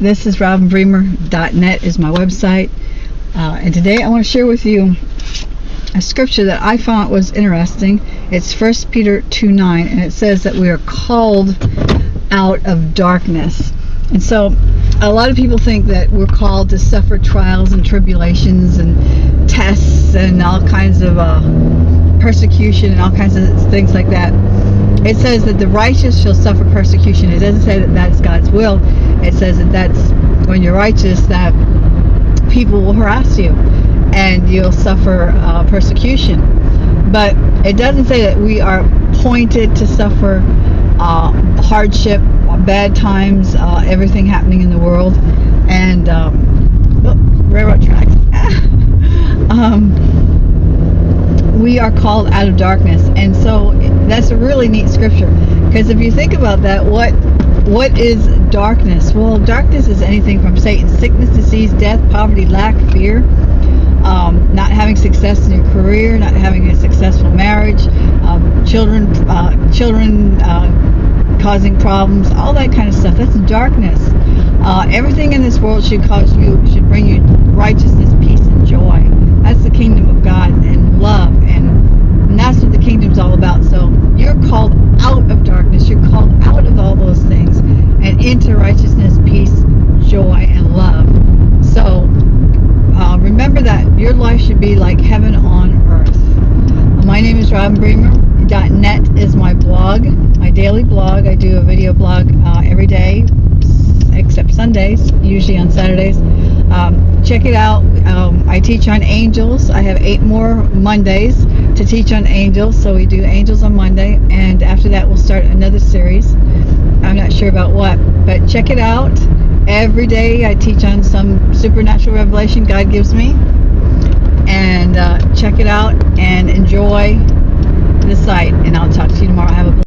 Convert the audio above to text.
This is robinbremer.net is my website. Uh, and today I want to share with you a scripture that I found was interesting. It's 1 Peter 2 9, and it says that we are called out of darkness. And so a lot of people think that we're called to suffer trials and tribulations and tests and all kinds of uh, persecution and all kinds of things like that. It says that the righteous shall suffer persecution. It doesn't say that that's God's will. It says that that's when you're righteous that people will harass you and you'll suffer uh, persecution. But it doesn't say that we are appointed to suffer uh, hardship, bad times, uh, everything happening in the world, and um, oh, railroad tracks. um, we are called out of darkness, and so that's a really neat scripture. Because if you think about that, what what is darkness? Well, darkness is anything from Satan, sickness, disease, death, poverty, lack, fear, um, not having success in your career, not having a successful marriage, um, children, uh, children uh, causing problems, all that kind of stuff. That's darkness. Uh, everything in this world should cause you, should bring you righteousness, peace, and joy. That's the kingdom of God and love, and, and that's what the kingdom's all about. So you're called out of darkness. You're called out of all those things and into righteousness, peace, joy, and love. So uh, remember that your life should be like heaven on earth. My name is Robin Bremer. .net is my blog, my daily blog. I do a video blog uh, every day, except Sundays, usually on Saturdays. Um, check it out. Um, I teach on angels. I have eight more Mondays to teach on angels. So we do angels on Monday, and after that we'll start another series. I'm not sure about what, but check it out. Every day I teach on some supernatural revelation God gives me. And uh, check it out and enjoy the site. And I'll talk to you tomorrow. Have a